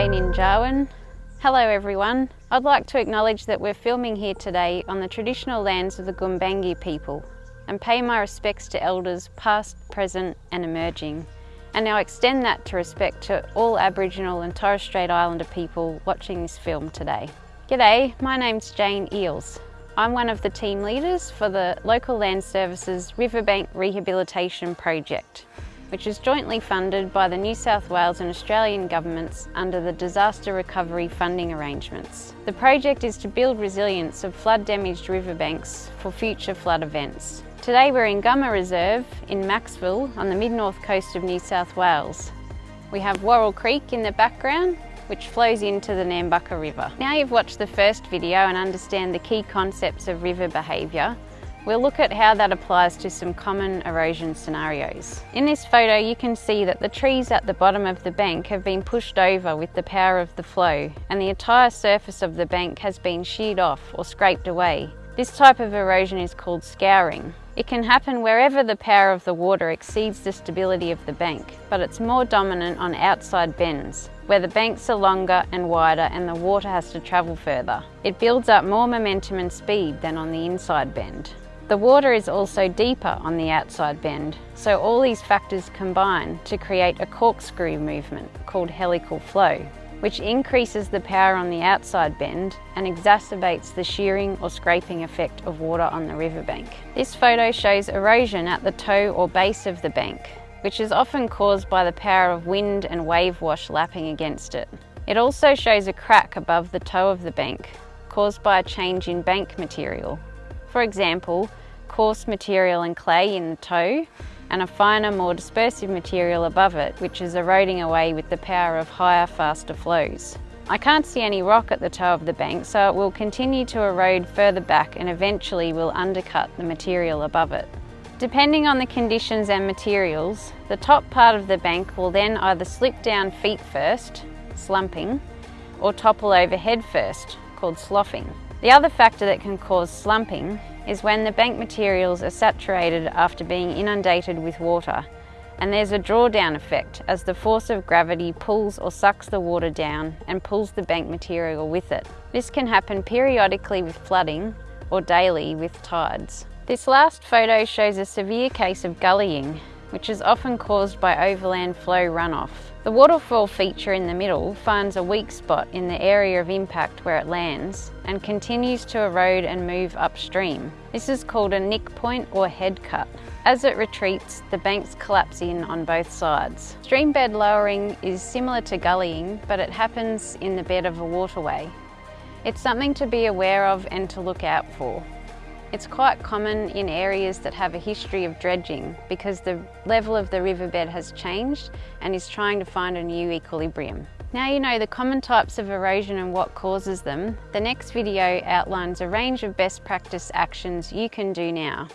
Jane in Jarwin. Hello everyone. I'd like to acknowledge that we're filming here today on the traditional lands of the Gumbaynggirr people and pay my respects to elders past, present and emerging. And now extend that to respect to all Aboriginal and Torres Strait Islander people watching this film today. G'day, my name's Jane Eels. I'm one of the team leaders for the Local Land Services Riverbank Rehabilitation Project which is jointly funded by the New South Wales and Australian governments under the Disaster Recovery Funding Arrangements. The project is to build resilience of flood-damaged riverbanks for future flood events. Today we're in Gumma Reserve in Macksville on the mid-north coast of New South Wales. We have Warrell Creek in the background which flows into the Nambucca River. Now you've watched the first video and understand the key concepts of river behaviour, We'll look at how that applies to some common erosion scenarios. In this photo you can see that the trees at the bottom of the bank have been pushed over with the power of the flow and the entire surface of the bank has been sheared off or scraped away. This type of erosion is called scouring. It can happen wherever the power of the water exceeds the stability of the bank, but it's more dominant on outside bends, where the banks are longer and wider and the water has to travel further. It builds up more momentum and speed than on the inside bend. The water is also deeper on the outside bend, so all these factors combine to create a corkscrew movement called helical flow, which increases the power on the outside bend and exacerbates the shearing or scraping effect of water on the riverbank. This photo shows erosion at the toe or base of the bank, which is often caused by the power of wind and wave wash lapping against it. It also shows a crack above the toe of the bank, caused by a change in bank material. For example, coarse material and clay in the toe and a finer, more dispersive material above it, which is eroding away with the power of higher, faster flows. I can't see any rock at the toe of the bank, so it will continue to erode further back and eventually will undercut the material above it. Depending on the conditions and materials, the top part of the bank will then either slip down feet first, slumping, or topple over head first, called sloughing. The other factor that can cause slumping is when the bank materials are saturated after being inundated with water and there's a drawdown effect as the force of gravity pulls or sucks the water down and pulls the bank material with it. This can happen periodically with flooding or daily with tides. This last photo shows a severe case of gullying which is often caused by overland flow runoff. The waterfall feature in the middle finds a weak spot in the area of impact where it lands and continues to erode and move upstream. This is called a nick point or head cut. As it retreats, the banks collapse in on both sides. Stream bed lowering is similar to gullying, but it happens in the bed of a waterway. It's something to be aware of and to look out for. It's quite common in areas that have a history of dredging because the level of the riverbed has changed and is trying to find a new equilibrium. Now you know the common types of erosion and what causes them, the next video outlines a range of best practice actions you can do now.